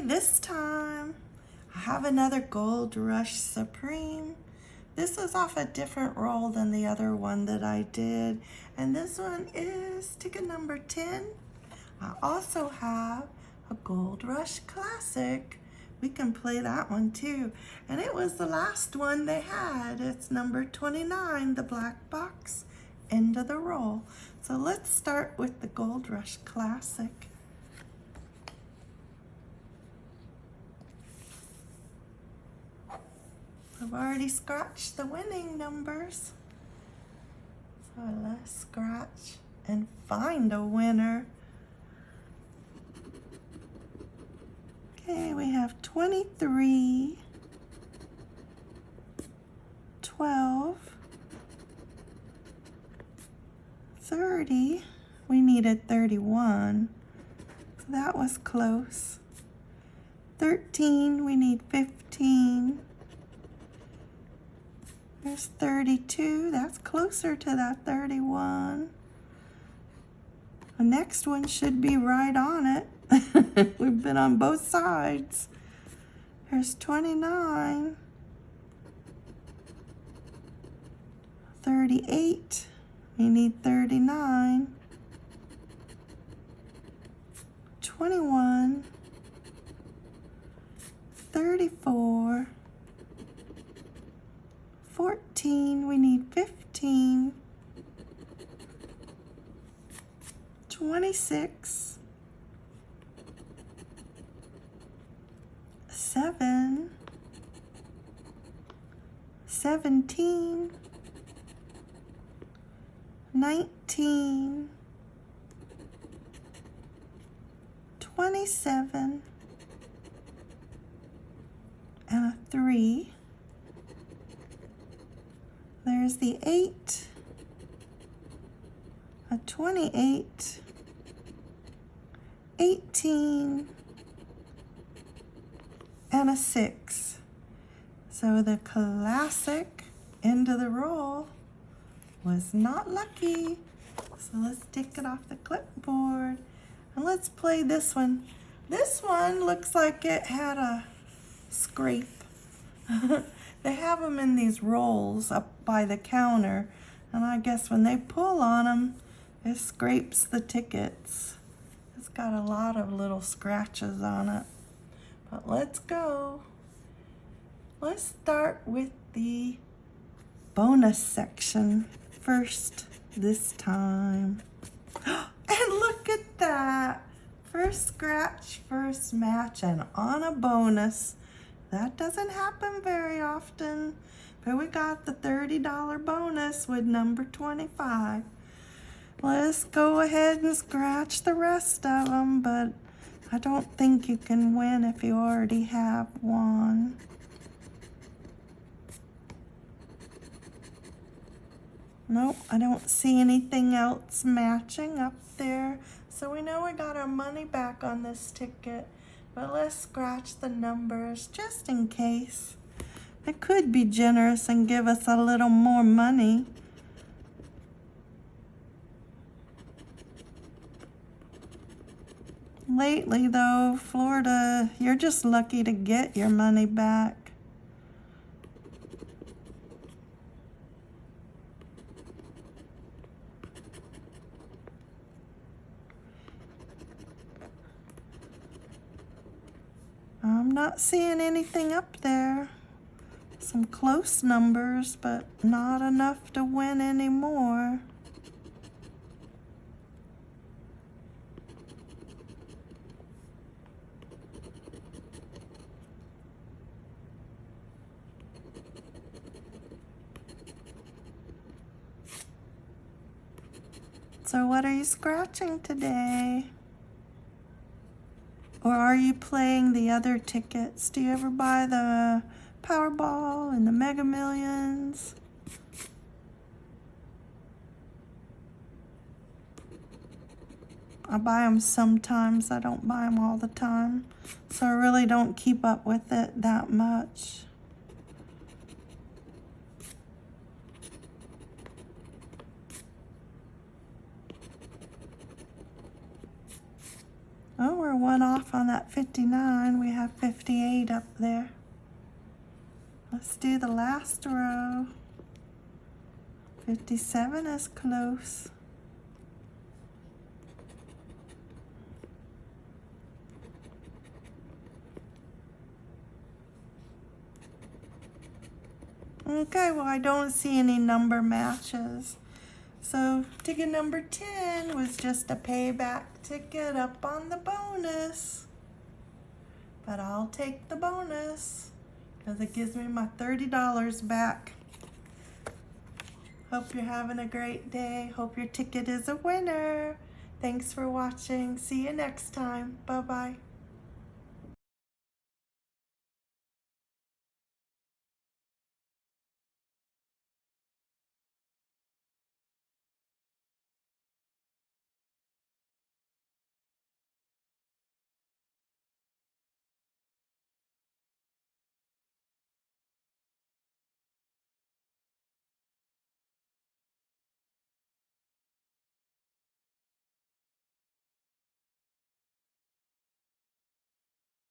this time I have another Gold Rush Supreme. This is off a different roll than the other one that I did. And this one is ticket number 10. I also have a Gold Rush Classic. We can play that one too. And it was the last one they had. It's number 29, the black box, end of the roll. So let's start with the Gold Rush Classic. I've already scratched the winning numbers. So let's scratch and find a winner. Okay, we have 23, 12, 30. We needed 31. So that was close. 13, we need 15. There's 32. That's closer to that 31. The next one should be right on it. We've been on both sides. There's 29. 38. We need 39. 21. 34. 14. We need 15. 26. seven, seventeen, nineteen, twenty-seven, and a three. There's the eight, a twenty-eight, eighteen, and a six. So the classic end of the roll was not lucky. So let's take it off the clipboard and let's play this one. This one looks like it had a scrape. they have them in these rolls up by the counter and I guess when they pull on them, it scrapes the tickets. It's got a lot of little scratches on it. But let's go. Let's start with the bonus section first this time. And look at that. First scratch, first match, and on a bonus. That doesn't happen very often. But we got the $30 bonus with number 25. Let's go ahead and scratch the rest of them, but I don't think you can win if you already have one. Nope, I don't see anything else matching up there. So we know we got our money back on this ticket, but let's scratch the numbers just in case. They could be generous and give us a little more money. Lately, though, Florida, you're just lucky to get your money back. Not seeing anything up there. Some close numbers, but not enough to win anymore. So what are you scratching today? Or are you playing the other tickets? Do you ever buy the Powerball and the Mega Millions? I buy them sometimes. I don't buy them all the time. So I really don't keep up with it that much. One off on that 59. We have 58 up there. Let's do the last row. 57 is close. Okay, well, I don't see any number matches. So ticket number 10 was just a payback ticket up on the bonus. But I'll take the bonus because it gives me my $30 back. Hope you're having a great day. Hope your ticket is a winner. Thanks for watching. See you next time. Bye-bye.